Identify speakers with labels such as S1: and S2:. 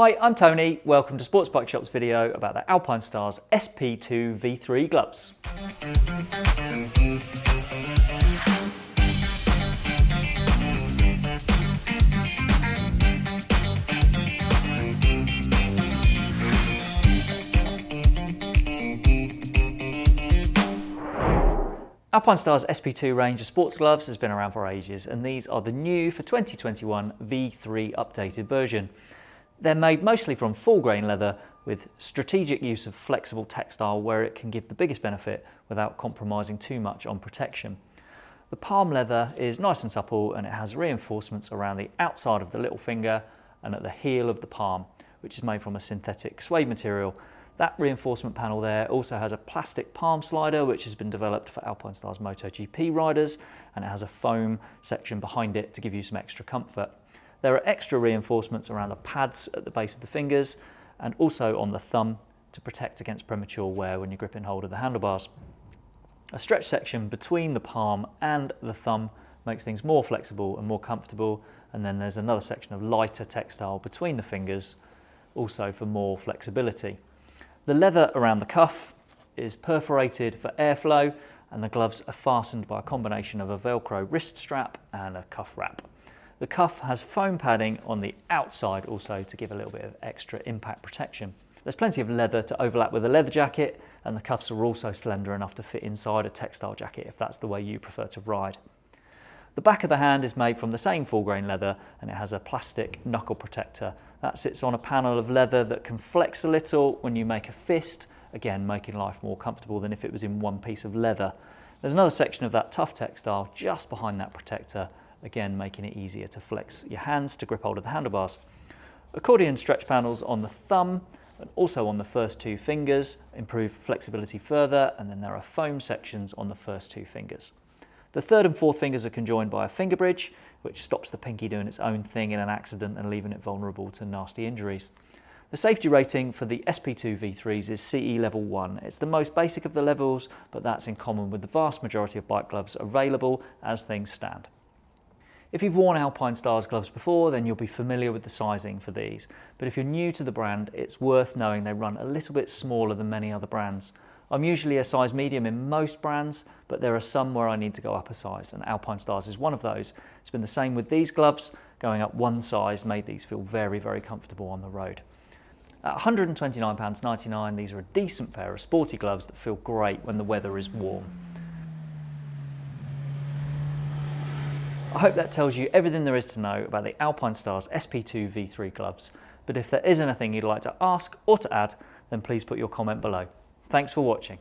S1: Hi, I'm Tony. Welcome to Sports Bike Shop's video about the Alpinestars SP2 V3 gloves. Alpinestars' SP2 range of sports gloves has been around for ages and these are the new for 2021 V3 updated version. They're made mostly from full grain leather with strategic use of flexible textile where it can give the biggest benefit without compromising too much on protection. The palm leather is nice and supple and it has reinforcements around the outside of the little finger and at the heel of the palm, which is made from a synthetic suede material that reinforcement panel there also has a plastic palm slider which has been developed for Alpinestars MotoGP riders and it has a foam section behind it to give you some extra comfort. There are extra reinforcements around the pads at the base of the fingers and also on the thumb to protect against premature wear when you're gripping hold of the handlebars. A stretch section between the palm and the thumb makes things more flexible and more comfortable and then there's another section of lighter textile between the fingers also for more flexibility. The leather around the cuff is perforated for airflow and the gloves are fastened by a combination of a Velcro wrist strap and a cuff wrap. The cuff has foam padding on the outside also to give a little bit of extra impact protection. There's plenty of leather to overlap with a leather jacket and the cuffs are also slender enough to fit inside a textile jacket if that's the way you prefer to ride. The back of the hand is made from the same full grain leather and it has a plastic knuckle protector. That sits on a panel of leather that can flex a little when you make a fist, again making life more comfortable than if it was in one piece of leather. There's another section of that tough textile just behind that protector, again making it easier to flex your hands to grip hold of the handlebars. Accordion stretch panels on the thumb and also on the first two fingers improve flexibility further and then there are foam sections on the first two fingers. The third and fourth fingers are conjoined by a finger bridge, which stops the pinky doing its own thing in an accident and leaving it vulnerable to nasty injuries. The safety rating for the SP2 V3s is CE level 1. It's the most basic of the levels, but that's in common with the vast majority of bike gloves available as things stand. If you've worn Alpinestars gloves before, then you'll be familiar with the sizing for these. But if you're new to the brand, it's worth knowing they run a little bit smaller than many other brands. I'm usually a size medium in most brands, but there are some where I need to go up a size, and Alpinestars is one of those. It's been the same with these gloves. Going up one size made these feel very, very comfortable on the road. At £129.99, these are a decent pair of sporty gloves that feel great when the weather is warm. I hope that tells you everything there is to know about the Alpinestars SP2 V3 gloves, but if there is anything you'd like to ask or to add, then please put your comment below. Thanks for watching.